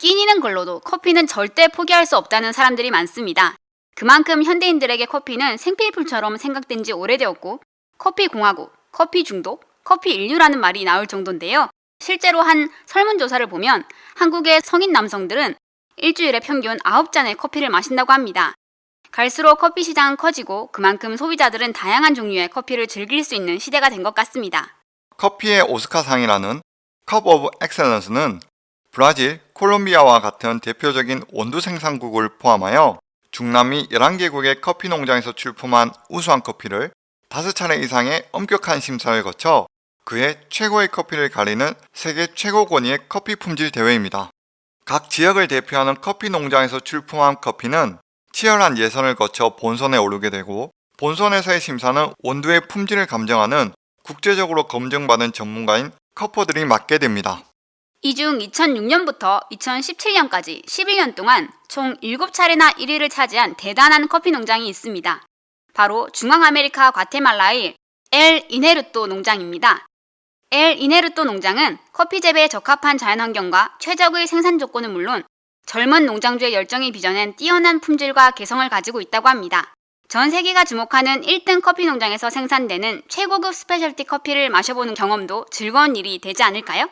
끼니는 걸로도 커피는 절대 포기할 수 없다는 사람들이 많습니다. 그만큼 현대인들에게 커피는 생필품처럼 생각된 지 오래되었고 커피 공화국, 커피 중독, 커피 인류라는 말이 나올 정도인데요. 실제로 한 설문조사를 보면 한국의 성인 남성들은 일주일에 평균 9잔의 커피를 마신다고 합니다. 갈수록 커피 시장은 커지고 그만큼 소비자들은 다양한 종류의 커피를 즐길 수 있는 시대가 된 것 같습니다. 커피의 오스카상이라는 Cup of Excellence는 브라질, 콜롬비아와 같은 대표적인 원두 생산국을 포함하여 중남미 11개국의 커피 농장에서 출품한 우수한 커피를 5차례 이상의 엄격한 심사를 거쳐 그 해 최고의 커피를 가리는 세계 최고 권위의 커피 품질 대회입니다. 각 지역을 대표하는 커피 농장에서 출품한 커피는 치열한 예선을 거쳐 본선에 오르게 되고 본선에서의 심사는 원두의 품질을 감정하는 국제적으로 검증받은 전문가인 커퍼들이 맡게 됩니다. 이 중 2006년부터 2017년까지 11년 동안 총 7차례나 1위를 차지한 대단한 커피 농장이 있습니다. 바로 중앙아메리카 과테말라의 엘 이네르토 농장입니다. 엘 이네르토 농장은 커피 재배에 적합한 자연환경과 최적의 생산 조건은 물론 젊은 농장주의 열정이 빚어낸 뛰어난 품질과 개성을 가지고 있다고 합니다. 전 세계가 주목하는 1등 커피 농장에서 생산되는 최고급 스페셜티 커피를 마셔보는 경험도 즐거운 일이 되지 않을까요?